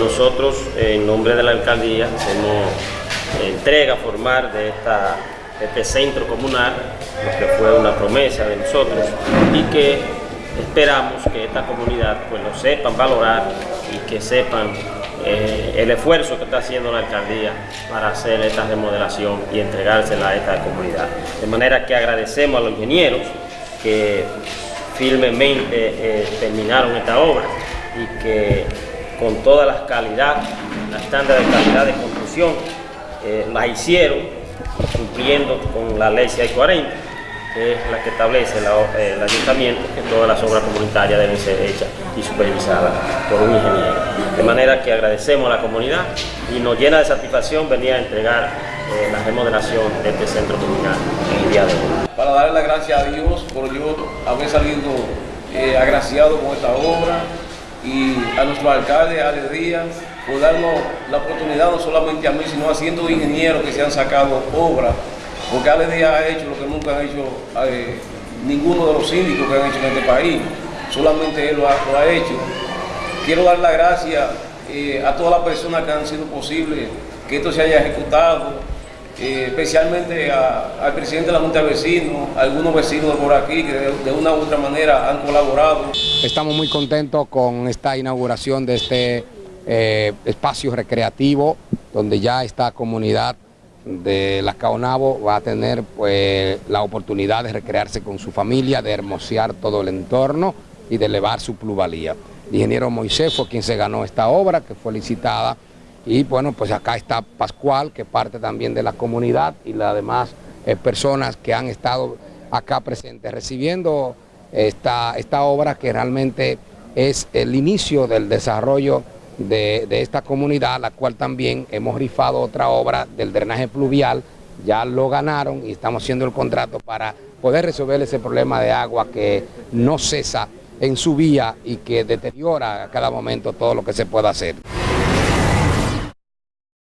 nosotros, en nombre de la alcaldía, hacemos entrega formal de, esta, de este centro comunal, lo que fue una promesa de nosotros, y que esperamos que esta comunidad pues, lo sepan valorar y que sepan eh, el esfuerzo que está haciendo la alcaldía para hacer esta remodelación y entregársela a esta comunidad. De manera que agradecemos a los ingenieros que firmemente eh, terminaron esta obra y que con todas las calidades, la estándar de calidad de construcción, eh, la hicieron cumpliendo con la ley 640 que es la que establece el ayuntamiento que todas las obras comunitarias deben ser hechas y supervisadas por un ingeniero. De manera que agradecemos a la comunidad y nos llena de satisfacción venir a entregar eh, la remodelación de este centro comunal en el día de hoy. Para darle las gracias a Dios por yo haber salido eh, agraciado con esta obra y a nuestro alcalde, Ale Díaz, por darnos la oportunidad no solamente a mí, sino a cientos ingenieros que se han sacado obras porque Ale Díaz ha hecho lo que nunca ha hecho eh, ninguno de los síndicos que han hecho en este país, solamente él lo ha, hecho. Quiero dar las gracias eh, a todas las personas que han sido posible que esto se haya ejecutado, eh, especialmente al presidente de la Junta de Vecinos, a algunos vecinos por aquí que de, una u otra manera han colaborado. Estamos muy contentos con esta inauguración de este espacio recreativo donde ya esta comunidad de la Caonabo va a tener pues, la oportunidad de recrearse con su familia, de hermosear todo el entorno y de elevar su plusvalía. El ingeniero Moisés fue quien se ganó esta obra, que fue licitada, y bueno, pues acá está Pascual, que parte también de la comunidad y las demás eh, personas que han estado acá presentes recibiendo esta, esta obra que realmente es el inicio del desarrollo de, esta comunidad, la cual también hemos rifado otra obra del drenaje pluvial, ya lo ganaron y estamos haciendo el contrato para poder resolver ese problema de agua que no cesa en su vía y que deteriora a cada momento todo lo que se pueda hacer.